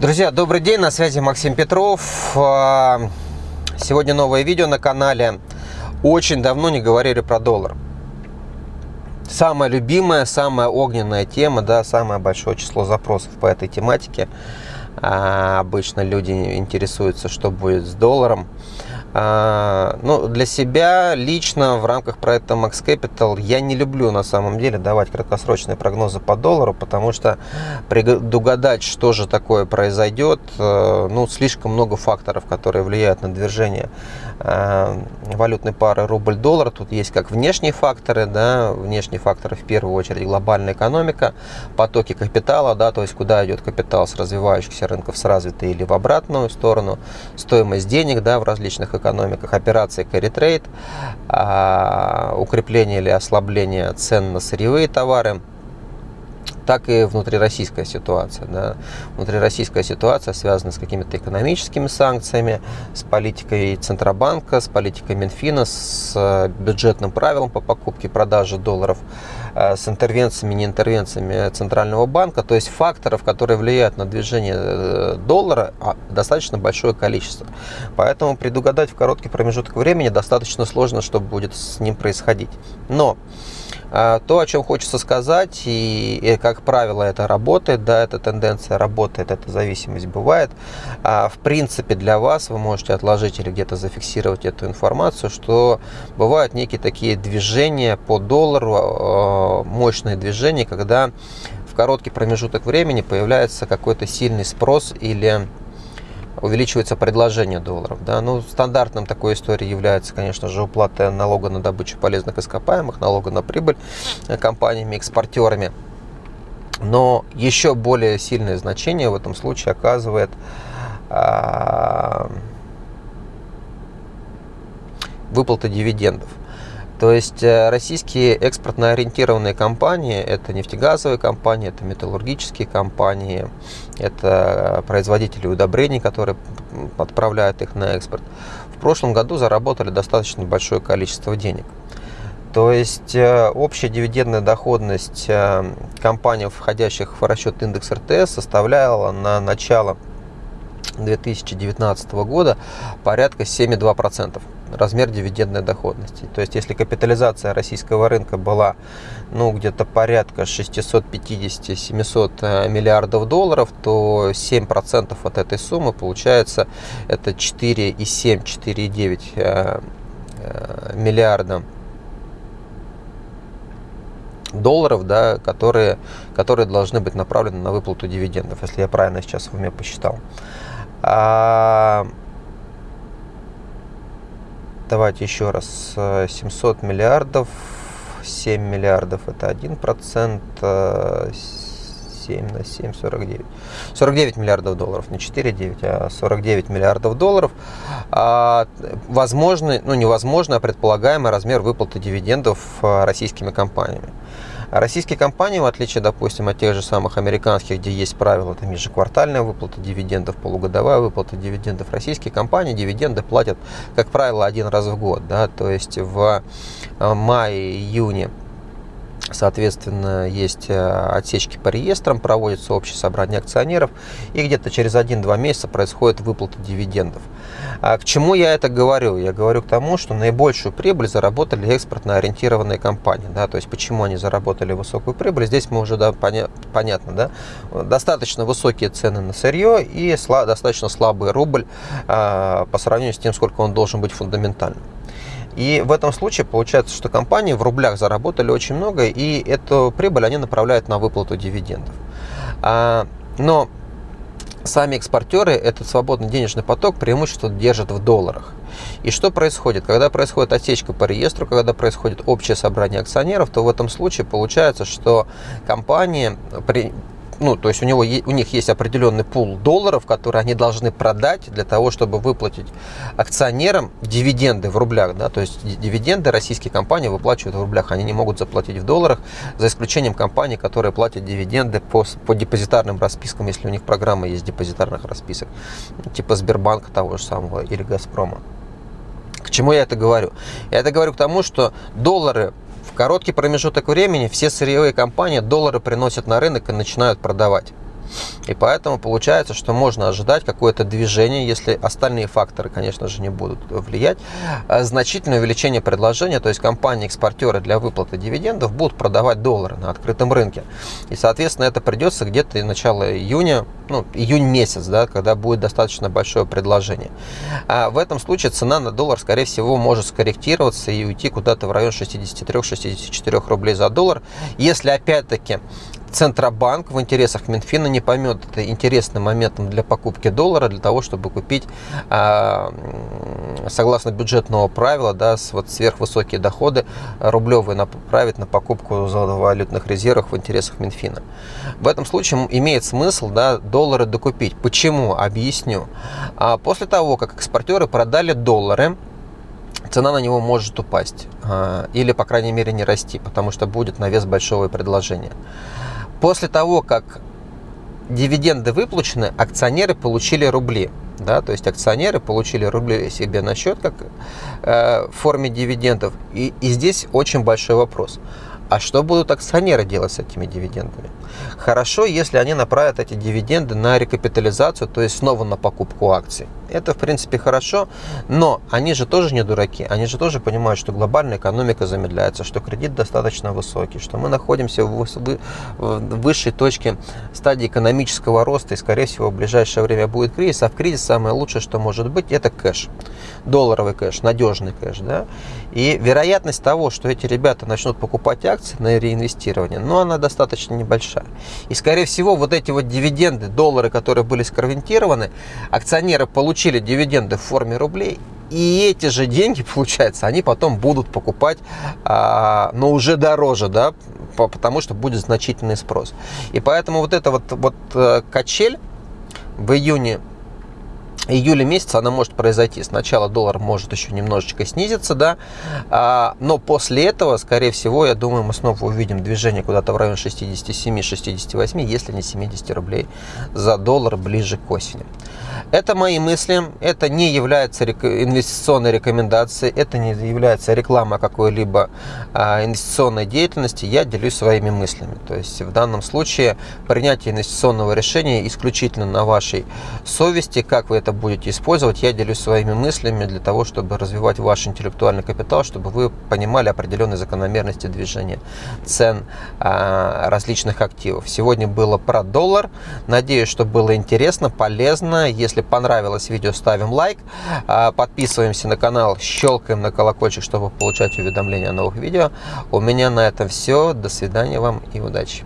Друзья, добрый день, на связи Максим Петров. А, сегодня новое видео на канале. Очень давно не говорили про доллар. Самая любимая, самая огненная тема, да, самое большое число запросов по этой тематике. А, обычно люди интересуются, что будет с долларом. А, ну, для себя лично в рамках проекта Max Capital я не люблю на самом деле давать краткосрочные прогнозы по доллару, потому что предугадать, что же такое произойдет, э, ну, слишком много факторов, которые влияют на движение э, валютной пары рубль-доллар. Тут есть как внешние факторы, да, внешние факторы в первую очередь глобальная экономика, потоки капитала, да, то есть куда идет капитал с развивающихся рынков с развитой или в обратную сторону, стоимость денег, да, в различных экономиках, операции carry trade, а, укрепление или ослабление цен на сырьевые товары, так и внутрироссийская ситуация. Да. Внутрироссийская ситуация связана с какими-то экономическими санкциями, с политикой Центробанка, с политикой Минфина, с э, бюджетным правилом по покупке и продаже долларов, с интервенциями, не интервенциями Центрального банка. То есть факторов, которые влияют на движение э, доллара, а, достаточно большое количество. Поэтому предугадать в короткий промежуток времени достаточно сложно, что будет с ним происходить. Но а, то, о чем хочется сказать, и, и как правило это работает, да, эта тенденция работает, эта зависимость бывает. А, в принципе, для вас вы можете отложить или где-то зафиксировать эту информацию, что бывают некие такие движения по доллару, мощные движения, когда в короткий промежуток времени появляется какой-то сильный спрос или увеличивается предложение долларов. Да? Ну, стандартным такой историей является, конечно же, уплата налога на добычу полезных ископаемых, налога на прибыль компаниями-экспортерами. Но еще более сильное значение в этом случае оказывает а, выплата дивидендов. То есть э, российские экспортно ориентированные компании, это нефтегазовые компании, это металлургические компании, это производители удобрений, которые отправляют их на экспорт, в прошлом году заработали достаточно большое количество денег. То есть э, общая дивидендная доходность э, компаний, входящих в расчет индекс РТС, составляла на начало 2019 года порядка 7,2% размер дивидендной доходности. То есть, если капитализация российского рынка была ну, где-то порядка 650-700 э, миллиардов долларов, то 7% от этой суммы получается это 4,7-4,9 э, э, миллиарда долларов, да, которые, которые должны быть направлены на выплату дивидендов, если я правильно сейчас в уме посчитал. А, давайте еще раз. 700 миллиардов, 7 миллиардов это 1%, 7 на 7, 49. 49 миллиардов долларов, не 4,9, а 49 миллиардов долларов. А, возможный, ну невозможно, а предполагаемый размер выплаты дивидендов а, российскими компаниями. Российские компании, в отличие, допустим, от тех же самых американских, где есть правила, там ежеквартальная выплата дивидендов, полугодовая выплата дивидендов, российские компании дивиденды платят, как правило, один раз в год. Да? То есть в э, мае-июне Соответственно, есть э, отсечки по реестрам, проводится общее собрание акционеров, и где-то через 1-2 месяца происходит выплата дивидендов. А к чему я это говорю? Я говорю к тому, что наибольшую прибыль заработали экспортно ориентированные компании. Да? То есть, почему они заработали высокую прибыль, здесь мы уже да, поня понятно. Да? Достаточно высокие цены на сырье и сла достаточно слабый рубль а, по сравнению с тем, сколько он должен быть фундаментальным. И в этом случае получается, что компании в рублях заработали очень много, и эту прибыль они направляют на выплату дивидендов. А, но сами экспортеры этот свободный денежный поток преимущество держат в долларах. И что происходит? Когда происходит отсечка по реестру, когда происходит общее собрание акционеров, то в этом случае получается, что компании при, ну, то есть у, него, у них есть определенный пул долларов, которые они должны продать для того, чтобы выплатить акционерам дивиденды в рублях. Да? То есть дивиденды российские компании выплачивают в рублях, они не могут заплатить в долларах, за исключением компаний, которые платят дивиденды по, по депозитарным распискам, если у них программа есть депозитарных расписок, типа Сбербанка того же самого или Газпрома. К чему я это говорю? Я это говорю к тому, что доллары короткий промежуток времени все сырьевые компании доллары приносят на рынок и начинают продавать. И поэтому получается, что можно ожидать какое-то движение, если остальные факторы, конечно же, не будут влиять, а значительное увеличение предложения, то есть компании-экспортеры для выплаты дивидендов будут продавать доллары на открытом рынке. И, соответственно, это придется где-то начало июня, ну, июнь месяц, да, когда будет достаточно большое предложение. А в этом случае цена на доллар, скорее всего, может скорректироваться и уйти куда-то в район 63-64 рублей за доллар, если опять-таки Центробанк в интересах Минфина не поймет это интересным моментом для покупки доллара, для того, чтобы купить, а, согласно бюджетного правила, да, вот сверхвысокие доходы рублевые направить на покупку золотовалютных резервов в интересах Минфина. В этом случае имеет смысл да, доллары докупить. Почему? Объясню. А после того, как экспортеры продали доллары, цена на него может упасть а, или, по крайней мере, не расти, потому что будет на вес большого предложения. После того, как дивиденды выплачены, акционеры получили рубли. Да, то есть акционеры получили рубли себе на счет как э, в форме дивидендов. И, и здесь очень большой вопрос. А что будут акционеры делать с этими дивидендами? Хорошо, если они направят эти дивиденды на рекапитализацию, то есть снова на покупку акций. Это, в принципе, хорошо, но они же тоже не дураки. Они же тоже понимают, что глобальная экономика замедляется, что кредит достаточно высокий, что мы находимся в высшей точке стадии экономического роста, и, скорее всего, в ближайшее время будет кризис. А в кризис самое лучшее, что может быть, это кэш. Долларовый кэш, надежный кэш. Да? И вероятность того, что эти ребята начнут покупать акции на реинвестирование, ну, она достаточно небольшая. И, скорее всего, вот эти вот дивиденды, доллары, которые были сконвертированы, акционеры получили дивиденды в форме рублей, и эти же деньги, получается, они потом будут покупать, а, но уже дороже, да, потому что будет значительный спрос. И поэтому вот эта вот, вот э, качель в июне июле месяца она может произойти. Сначала доллар может еще немножечко снизиться, да, а, но после этого, скорее всего, я думаю, мы снова увидим движение куда-то в район 67-68, если не 70 рублей за доллар ближе к осени. Это мои мысли, это не является инвестиционной рекомендацией, это не является реклама какой-либо а, инвестиционной деятельности, я делюсь своими мыслями. То есть в данном случае принятие инвестиционного решения исключительно на вашей совести, как вы это будете использовать, я делюсь своими мыслями для того, чтобы развивать ваш интеллектуальный капитал, чтобы вы понимали определенные закономерности движения цен а, различных активов. Сегодня было про доллар, надеюсь, что было интересно, полезно, если понравилось видео, ставим лайк, а, подписываемся на канал, щелкаем на колокольчик, чтобы получать уведомления о новых видео. У меня на этом все. До свидания вам и удачи.